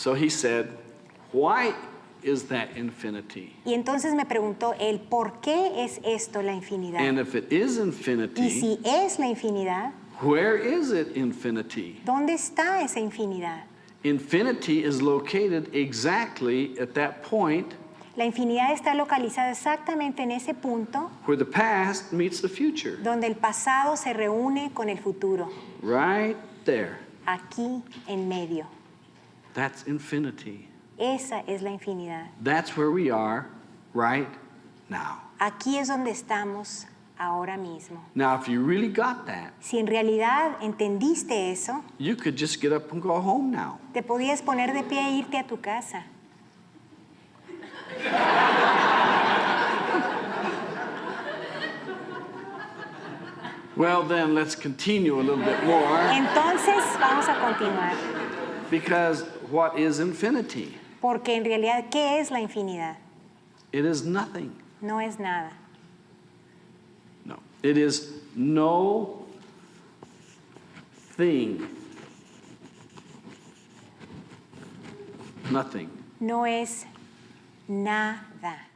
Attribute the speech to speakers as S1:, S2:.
S1: So he said, Why is that infinity?
S2: Y entonces me preguntó él, ¿por qué es esto la infinidad?
S1: And if it is
S2: Y
S1: infinity,
S2: si es la infinidad,
S1: where is it infinity?
S2: ¿dónde está esa infinidad?
S1: Infinity is located exactly at that point
S2: La infinidad está localizada exactamente en ese punto
S1: where the past meets the future.
S2: donde el pasado se reúne con el futuro,
S1: Right there.
S2: aquí en medio.
S1: That's infinity.
S2: Esa es la infinidad.
S1: That's where we are right now.
S2: Aquí es donde estamos ahora mismo.
S1: Now, if you really got that,
S2: Si en realidad entendiste eso,
S1: you could just get up and go home now.
S2: te podías poner de pie e irte a tu casa.
S1: Well, then let's continue a little bit more
S2: Entonces vamos a continuar,
S1: because what is infinity?
S2: porque en realidad, ¿qué es la infinidad?
S1: It is nothing.
S2: No es nada.
S1: No. It is no thing. Nothing.
S2: No es nada.